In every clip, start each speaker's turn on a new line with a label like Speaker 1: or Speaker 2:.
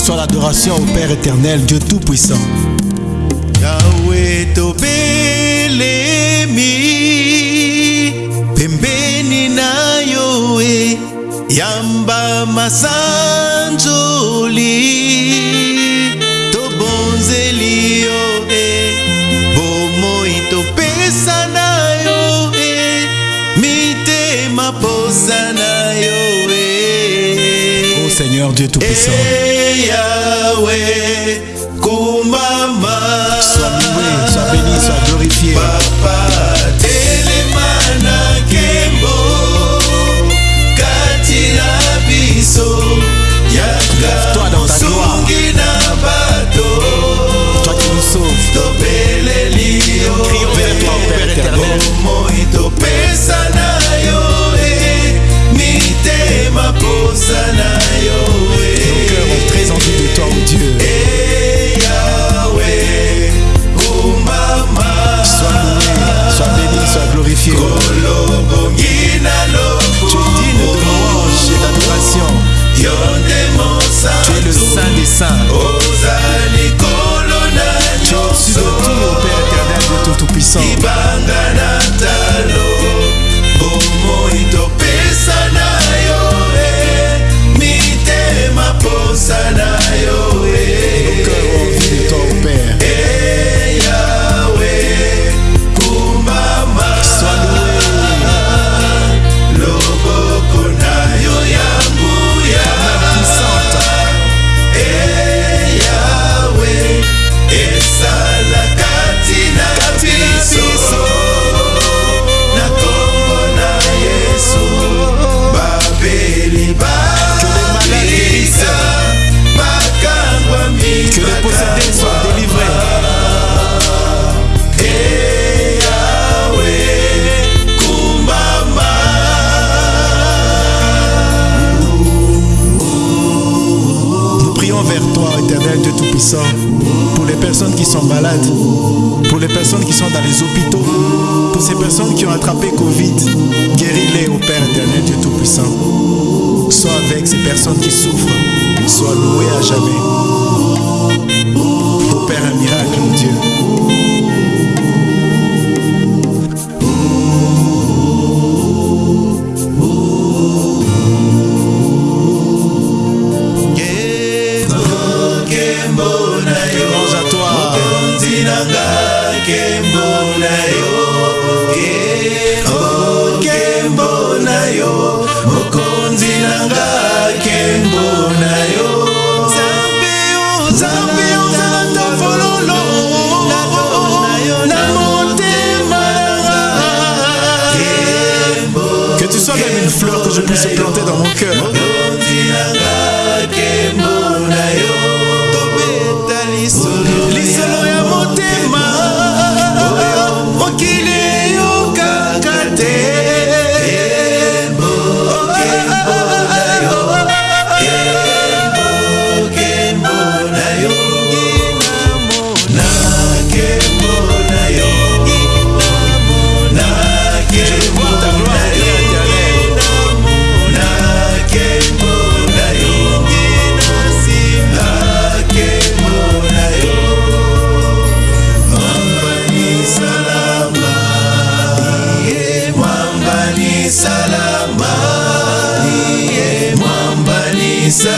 Speaker 1: soit l'adoration au Père éternel, Dieu Tout-Puissant. Yahweh tobelemi pembeni na yoe yamba masanjoli Seigneur Dieu Tout-Puissant. Sois loué, sois béni, sois glorifié. Papa. glorifié. Tu dignes de louange et d'adoration. Tu es le Saint des Saints. Tu es au-dessus de tout, Père éternel, de tout, tout puissant. pour les personnes qui sont malades, pour les personnes qui sont dans les hôpitaux, pour ces personnes qui ont attrapé Covid, guéris-les au Père éternel, Dieu Tout-Puissant. Sois avec ces personnes qui souffrent, soit loué à jamais. que je puisse planter dans mon cœur.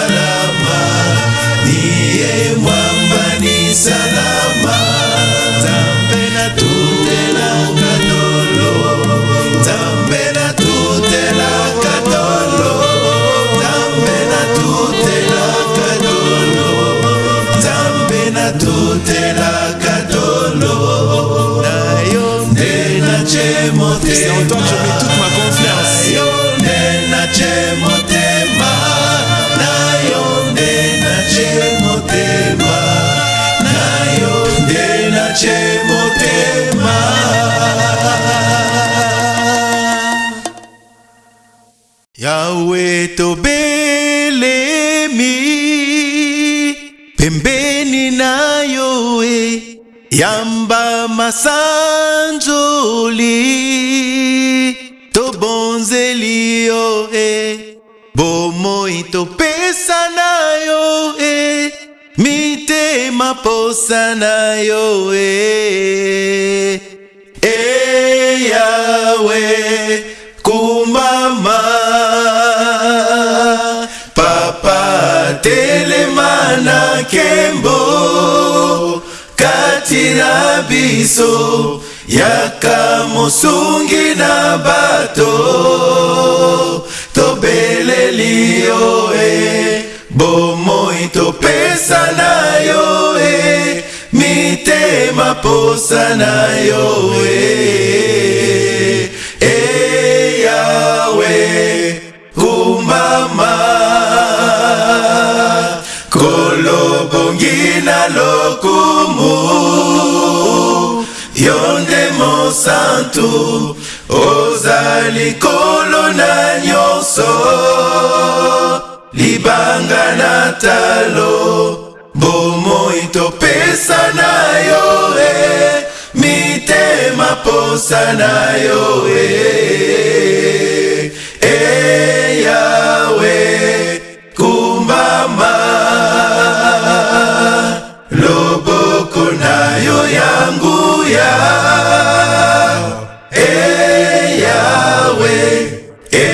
Speaker 1: salama, niye mwamba ni salama. yawe tobelemi pembeni na yo e yamba masanjoli tobonzeli yo e bomoi topesa na yo e mitema posa na yo e makembo kati na biso yaka mosungi na bato tobeleli yo e bomoi topesa na yo e mitema posa na yo e bongi na lokumu yo nde mosantu ozali kolo na nyonso libanga na talo bomoi topesa na yo e mitema posa na yo e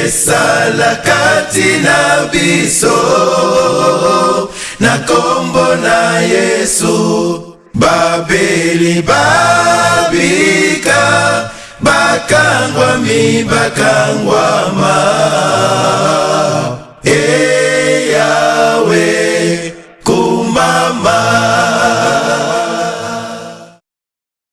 Speaker 1: esala kati na biso na nkombo na yesu babeli babika bakangwami bakangwama hey. Eh.